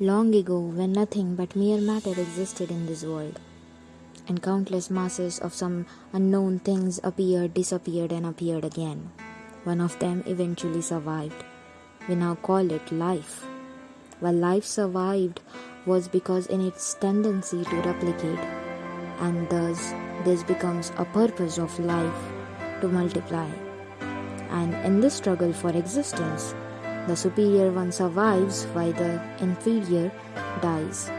Long ago, when nothing but mere matter existed in this world, and countless masses of some unknown things appeared, disappeared, and appeared again, one of them eventually survived. We now call it life. While life survived was because in its tendency to replicate, and thus this becomes a purpose of life to multiply. And in this struggle for existence, the superior one survives while the inferior dies.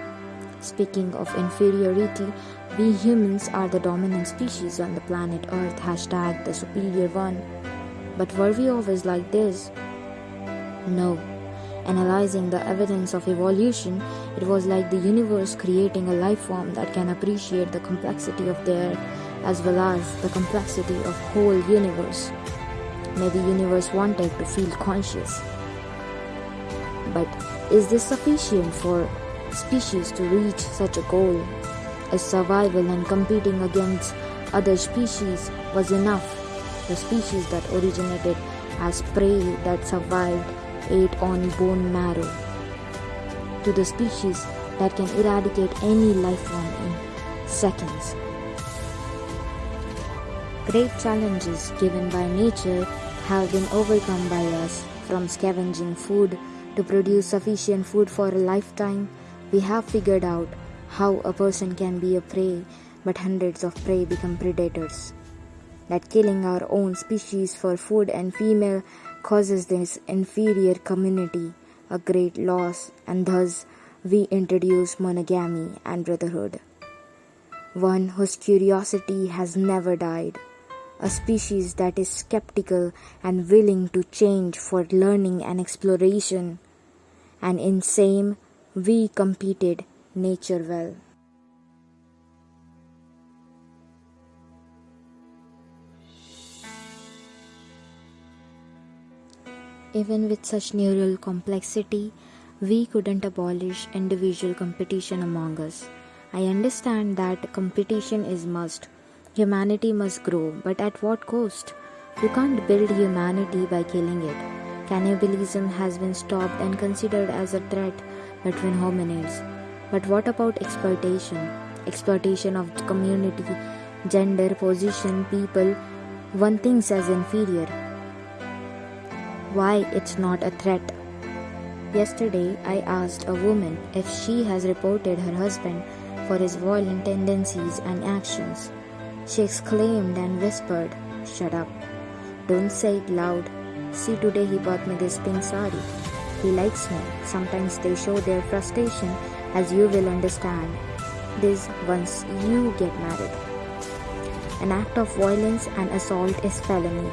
Speaking of inferiority, we humans are the dominant species on the planet Earth, hashtag the superior one. But were we always like this? No. Analyzing the evidence of evolution, it was like the universe creating a life form that can appreciate the complexity of their as well as the complexity of whole universe. May the universe wanted to feel conscious. But is this sufficient for species to reach such a goal? Is survival and competing against other species was enough? The species that originated as prey that survived ate on bone marrow. To the species that can eradicate any life form in seconds. Great challenges given by nature have been overcome by us from scavenging food to produce sufficient food for a lifetime, we have figured out how a person can be a prey, but hundreds of prey become predators. That killing our own species for food and female causes this inferior community a great loss, and thus we introduce monogamy and brotherhood. One whose curiosity has never died, a species that is skeptical and willing to change for learning and exploration and in same we competed nature well. Even with such neural complexity, we couldn't abolish individual competition among us. I understand that competition is must. Humanity must grow, but at what cost? You can't build humanity by killing it. Cannibalism has been stopped and considered as a threat between hominids. But what about exploitation? Exploitation of community, gender, position, people, one thinks as inferior. Why it's not a threat? Yesterday, I asked a woman if she has reported her husband for his violent tendencies and actions. She exclaimed and whispered, Shut up. Don't say it loud. See, today he bought me this pink sari. He likes me. Sometimes they show their frustration, as you will understand. This once you get married. An act of violence and assault is felony.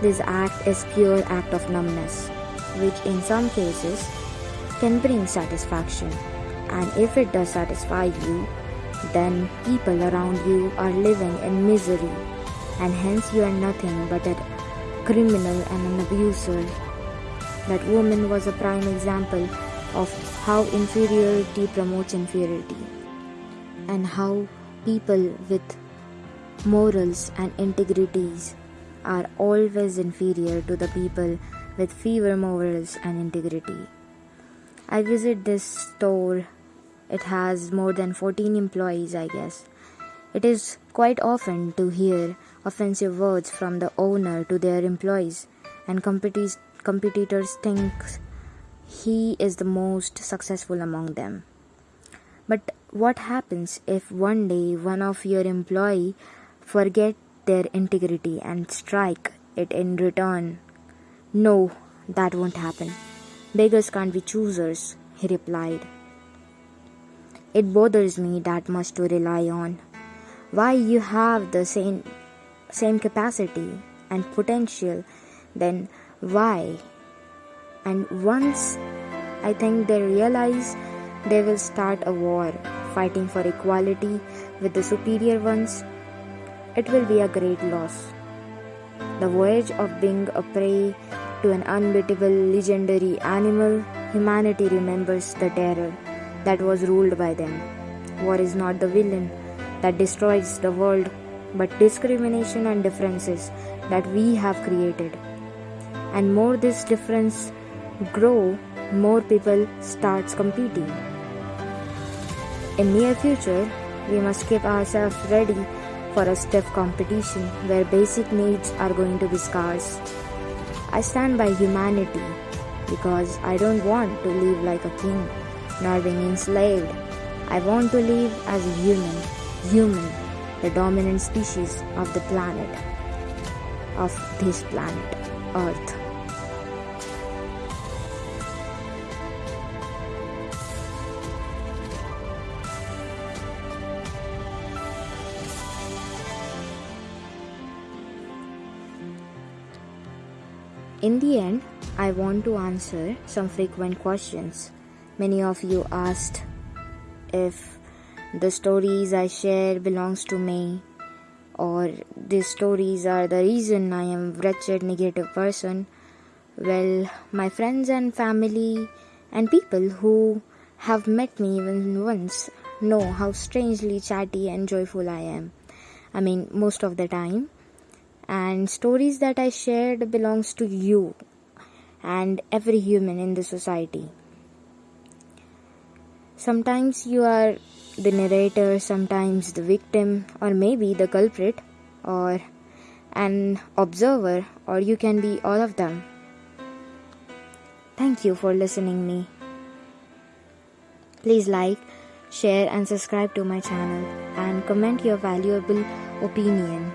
This act is pure act of numbness, which in some cases can bring satisfaction. And if it does satisfy you, then people around you are living in misery, and hence you are nothing but a criminal and an abuser. That woman was a prime example of how inferiority promotes inferiority and how people with morals and integrities are always inferior to the people with fewer morals and integrity. I visit this store. It has more than 14 employees, I guess. It is quite often to hear offensive words from the owner to their employees, and competitors think he is the most successful among them. But what happens if one day one of your employee forget their integrity and strike it in return? No, that won't happen. Beggars can't be choosers, he replied. It bothers me that much to rely on. Why you have the same same capacity and potential, then why? And once I think they realize they will start a war fighting for equality with the superior ones, it will be a great loss. The voyage of being a prey to an unbeatable legendary animal, humanity remembers the terror that was ruled by them. War is not the villain that destroys the world but discrimination and differences that we have created. And more this difference grow, more people starts competing. In near future, we must keep ourselves ready for a stiff competition where basic needs are going to be scarce. I stand by humanity because I don't want to live like a king nor being enslaved. I want to live as a human, human, the dominant species of the planet, of this planet, Earth. In the end, I want to answer some frequent questions. Many of you asked if the stories I share belongs to me or these stories are the reason I am wretched negative person. Well, my friends and family and people who have met me even once know how strangely chatty and joyful I am. I mean, most of the time and stories that I shared belongs to you and every human in the society. Sometimes you are the narrator, sometimes the victim, or maybe the culprit, or an observer, or you can be all of them. Thank you for listening me. Please like, share and subscribe to my channel and comment your valuable opinion.